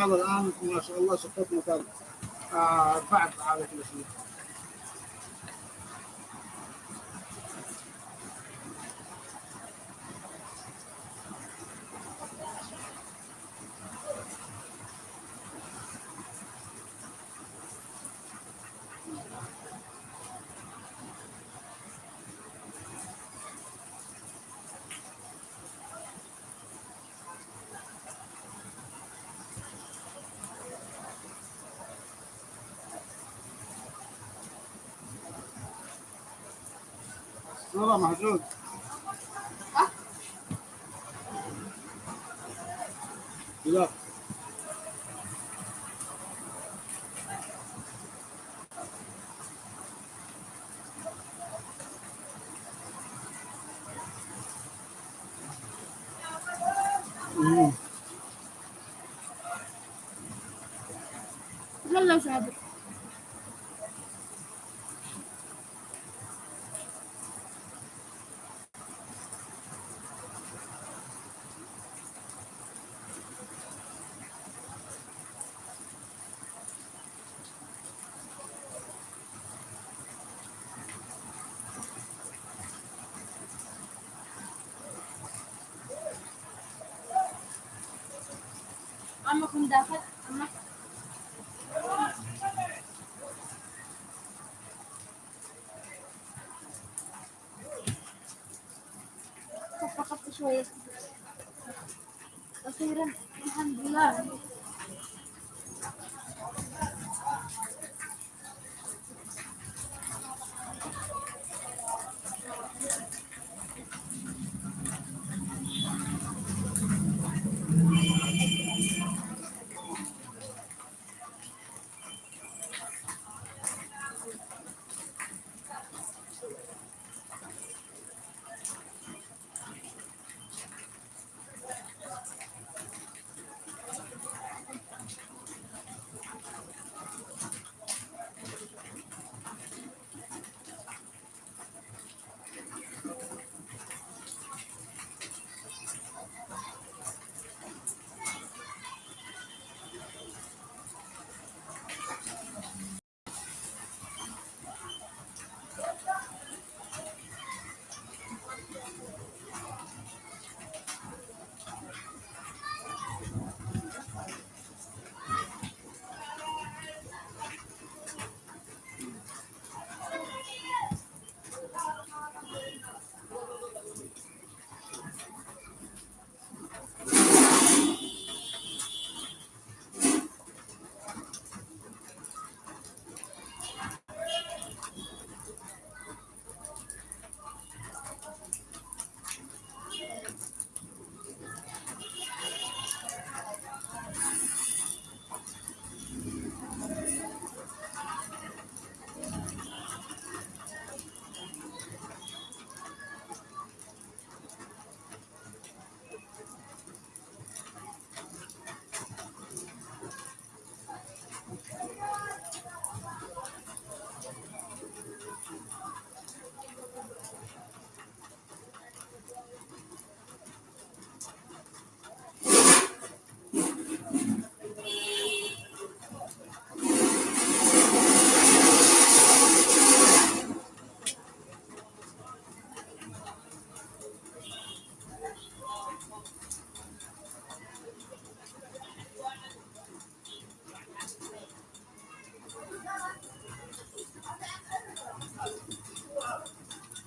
هذا الآن ما شاء الله شقتنا كان آه بعد كل شيء والله موجود لا. يلا سابق عمكم داخل. عمك خف خف شوية. أخيرا الحمد لله.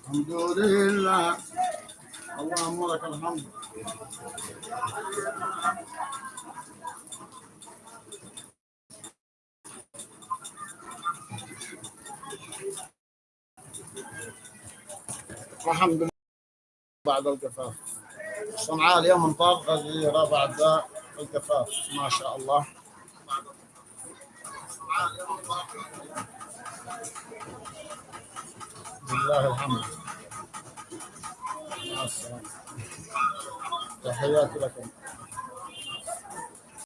الحمد لله اللهم لك الحمد الحمد لله بعد القفاف صنعاء اليوم مطار غزيرة بعد القفاف ما شاء الله لله الحمد مع السلامة. تحياتي لكم.